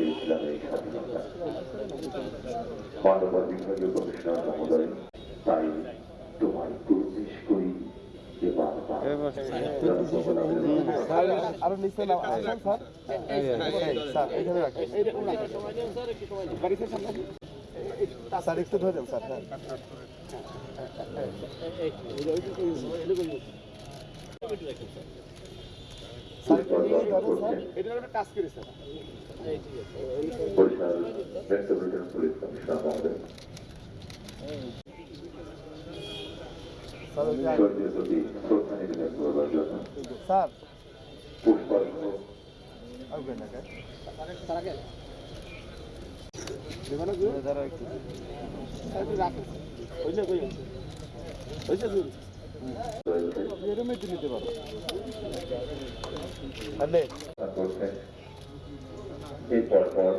এই স্বাধীনতা বিভাগীয় কমিশনার মহোদয় তাই তোমায় প্রবেশ করি আরও নিচে স্যার স্যার। একটু নিয়েই ধরেন স্যার এটার উপরে টাচ করি sir Barishal metropolitan police commissioner মহোদয় স্যার ওই যে- প্রতি শ্রদ্ধা নিবেদন করবার জন্য পুষ্পার্ঘ রাখেন। নিতে পারো।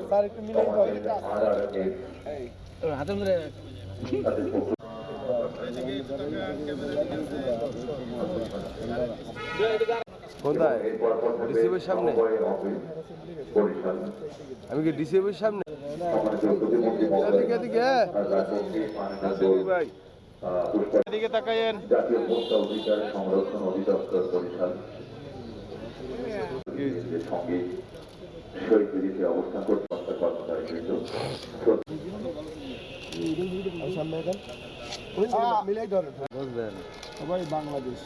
স্যার একটু মিলাই কোথায় সামনে? আমি কি ডিসিএবের সামনে এদিকে এদিকে হ্যাঁ। ভাই এদিকে তাকাইয়েন জাতীয় ভোক্তা অধিকার সংরক্ষণ অধিদপ্তর বরিশাল। সঙ্গে শহীদ বিধিতে অবস্থান করতে হত্যা কর্মচারী কিন্তু। বুঝলেন। সবাই বাংলাদেশ।